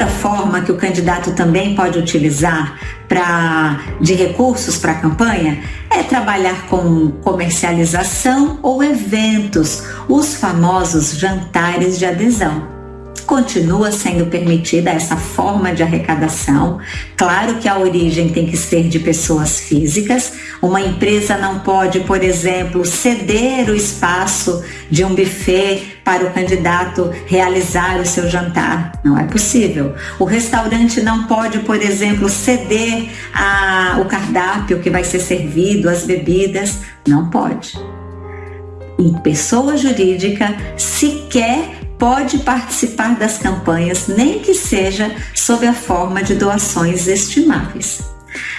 Outra forma que o candidato também pode utilizar pra, de recursos para a campanha é trabalhar com comercialização ou eventos, os famosos jantares de adesão continua sendo permitida essa forma de arrecadação. Claro que a origem tem que ser de pessoas físicas. Uma empresa não pode, por exemplo, ceder o espaço de um buffet para o candidato realizar o seu jantar. Não é possível. O restaurante não pode, por exemplo, ceder a, o cardápio que vai ser servido, as bebidas. Não pode. Em pessoa jurídica, sequer pode participar das campanhas, nem que seja sob a forma de doações estimáveis.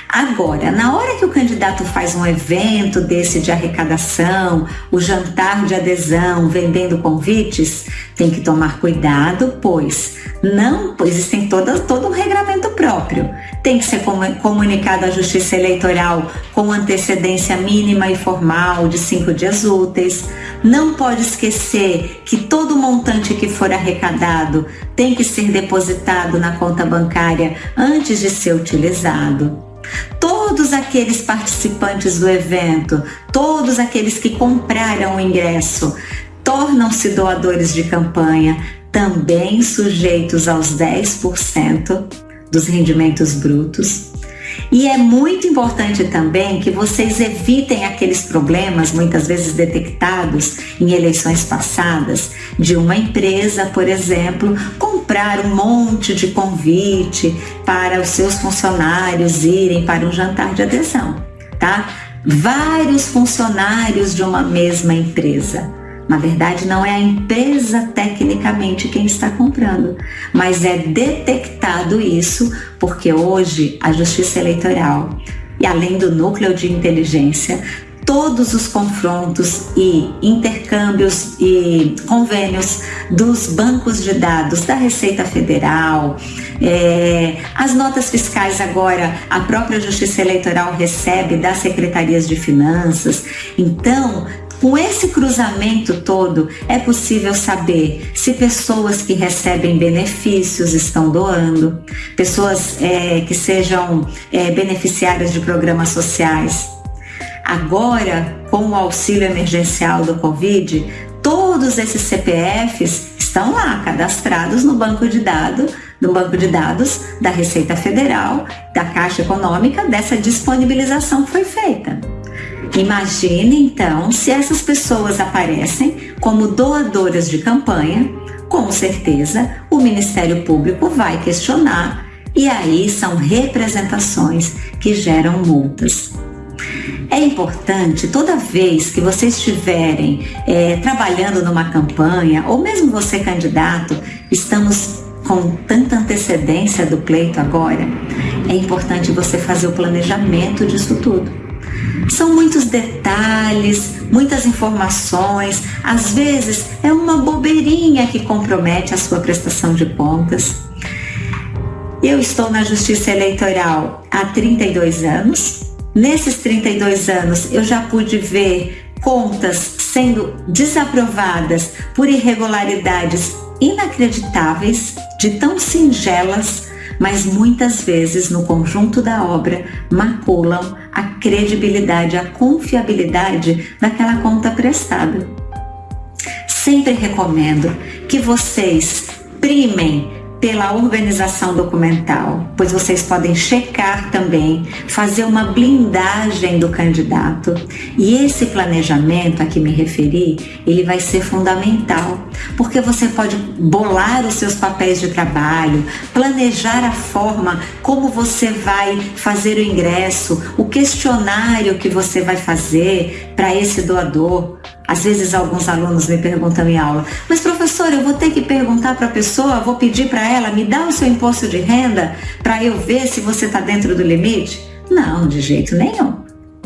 Agora, na hora que o candidato faz um evento desse de arrecadação, o jantar de adesão, vendendo convites, tem que tomar cuidado, pois não, pois existem toda, todo um regramento próprio. Tem que ser comunicado à Justiça Eleitoral com antecedência mínima e formal de cinco dias úteis. Não pode esquecer que todo montante que for arrecadado tem que ser depositado na conta bancária antes de ser utilizado todos aqueles participantes do evento, todos aqueles que compraram o ingresso, tornam-se doadores de campanha, também sujeitos aos 10% dos rendimentos brutos. E é muito importante também que vocês evitem aqueles problemas, muitas vezes detectados em eleições passadas, de uma empresa, por exemplo, comprar um monte de convite para os seus funcionários irem para um jantar de adesão, tá? Vários funcionários de uma mesma empresa na verdade, não é a empresa tecnicamente quem está comprando, mas é detectado isso porque hoje a Justiça Eleitoral e além do núcleo de inteligência, todos os confrontos e intercâmbios e convênios dos bancos de dados da Receita Federal, é, as notas fiscais agora a própria Justiça Eleitoral recebe das secretarias de finanças. Então, com esse cruzamento todo, é possível saber se pessoas que recebem benefícios estão doando, pessoas é, que sejam é, beneficiárias de programas sociais. Agora, com o auxílio emergencial do Covid, todos esses CPFs estão lá cadastrados no banco de dados no banco de dados da Receita Federal, da Caixa Econômica, dessa disponibilização foi feita. Imagine então se essas pessoas aparecem como doadoras de campanha, com certeza o Ministério Público vai questionar e aí são representações que geram multas. É importante toda vez que vocês estiverem é, trabalhando numa campanha, ou mesmo você candidato, estamos com tanta antecedência do pleito agora, é importante você fazer o planejamento disso tudo. São muitos detalhes, muitas informações, às vezes é uma bobeirinha que compromete a sua prestação de contas. Eu estou na Justiça Eleitoral há 32 anos. Nesses 32 anos eu já pude ver contas sendo desaprovadas por irregularidades inacreditáveis, de tão singelas mas muitas vezes no conjunto da obra maculam a credibilidade, a confiabilidade daquela conta prestada. Sempre recomendo que vocês primem pela organização documental, pois vocês podem checar também, fazer uma blindagem do candidato. E esse planejamento a que me referi, ele vai ser fundamental, porque você pode bolar os seus papéis de trabalho, planejar a forma como você vai fazer o ingresso, o questionário que você vai fazer para esse doador, às vezes alguns alunos me perguntam em aula, mas professor, eu vou ter que perguntar para a pessoa, vou pedir para ela, me dá o seu imposto de renda para eu ver se você está dentro do limite? Não, de jeito nenhum.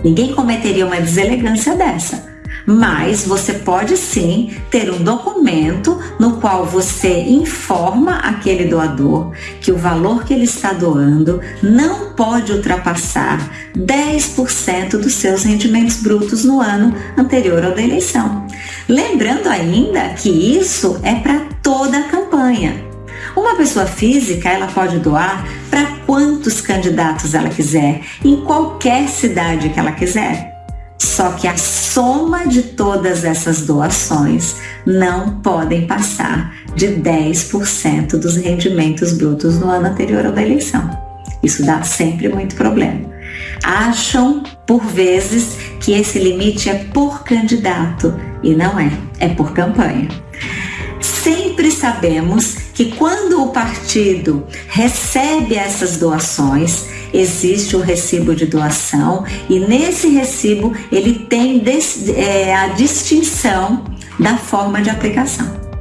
Ninguém cometeria uma deselegância dessa mas você pode sim ter um documento no qual você informa aquele doador que o valor que ele está doando não pode ultrapassar 10% dos seus rendimentos brutos no ano anterior ao da eleição. Lembrando ainda que isso é para toda a campanha. Uma pessoa física, ela pode doar para quantos candidatos ela quiser, em qualquer cidade que ela quiser. Só que a soma de todas essas doações não podem passar de 10% dos rendimentos brutos no ano anterior ao da eleição. Isso dá sempre muito problema. Acham, por vezes, que esse limite é por candidato e não é, é por campanha. Sempre sabemos que quando o partido recebe essas doações, existe o recibo de doação e nesse recibo ele tem é, a distinção da forma de aplicação.